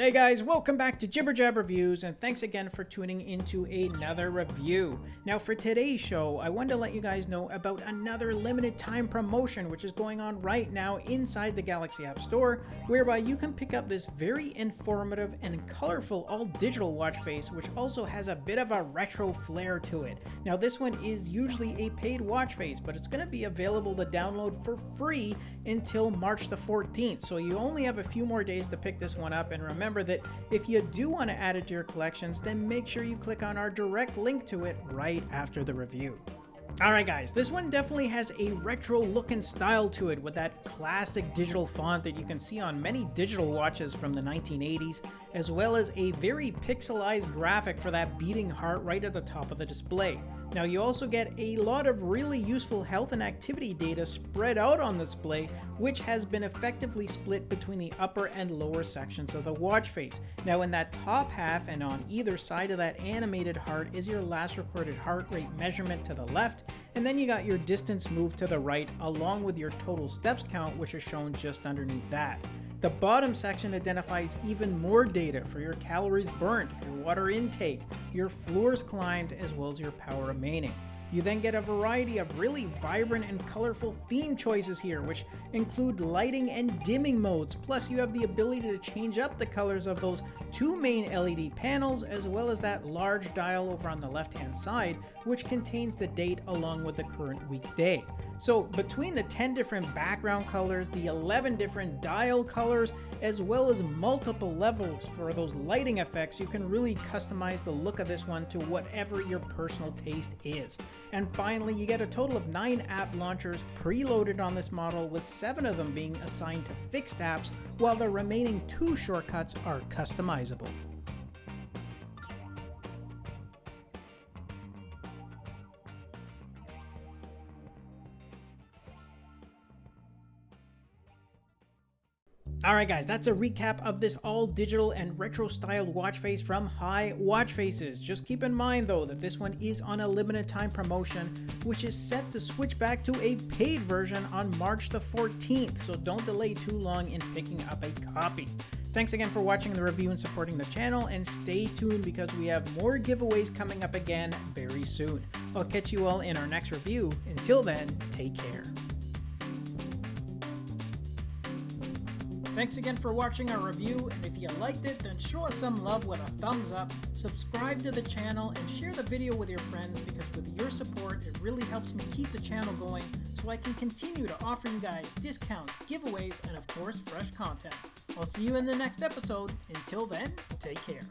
Hey guys, welcome back to Jibber Jab Reviews, and thanks again for tuning into another review. Now for today's show, I wanted to let you guys know about another limited time promotion which is going on right now inside the Galaxy App Store, whereby you can pick up this very informative and colorful all-digital watch face which also has a bit of a retro flair to it. Now this one is usually a paid watch face, but it's going to be available to download for free until March the 14th, so you only have a few more days to pick this one up, and remember remember that if you do want to add it to your collections, then make sure you click on our direct link to it right after the review. Alright guys, this one definitely has a retro look and style to it with that classic digital font that you can see on many digital watches from the 1980s, as well as a very pixelized graphic for that beating heart right at the top of the display. Now you also get a lot of really useful health and activity data spread out on the display, which has been effectively split between the upper and lower sections of the watch face. Now in that top half and on either side of that animated heart is your last recorded heart rate measurement to the left, and then you got your distance moved to the right along with your total steps count which is shown just underneath that. The bottom section identifies even more data for your calories burnt, your water intake, your floors climbed, as well as your power remaining. You then get a variety of really vibrant and colorful theme choices here, which include lighting and dimming modes, plus you have the ability to change up the colors of those two main LED panels, as well as that large dial over on the left hand side, which contains the date along with the current weekday. So between the 10 different background colors, the 11 different dial colors, as well as multiple levels for those lighting effects, you can really customize the look of this one to whatever your personal taste is. And finally, you get a total of 9 app launchers preloaded on this model, with 7 of them being assigned to fixed apps, while the remaining 2 shortcuts are Alright guys, that's a recap of this all digital and retro styled watch face from High Watch Faces. Just keep in mind though that this one is on a limited time promotion which is set to switch back to a paid version on March the 14th, so don't delay too long in picking up a copy. Thanks again for watching the review and supporting the channel, and stay tuned because we have more giveaways coming up again very soon. I'll catch you all in our next review. Until then, take care. Thanks again for watching our review, and if you liked it, then show us some love with a thumbs up, subscribe to the channel, and share the video with your friends because with your support, it really helps me keep the channel going so I can continue to offer you guys discounts, giveaways, and of course, fresh content. I'll see you in the next episode. Until then, take care.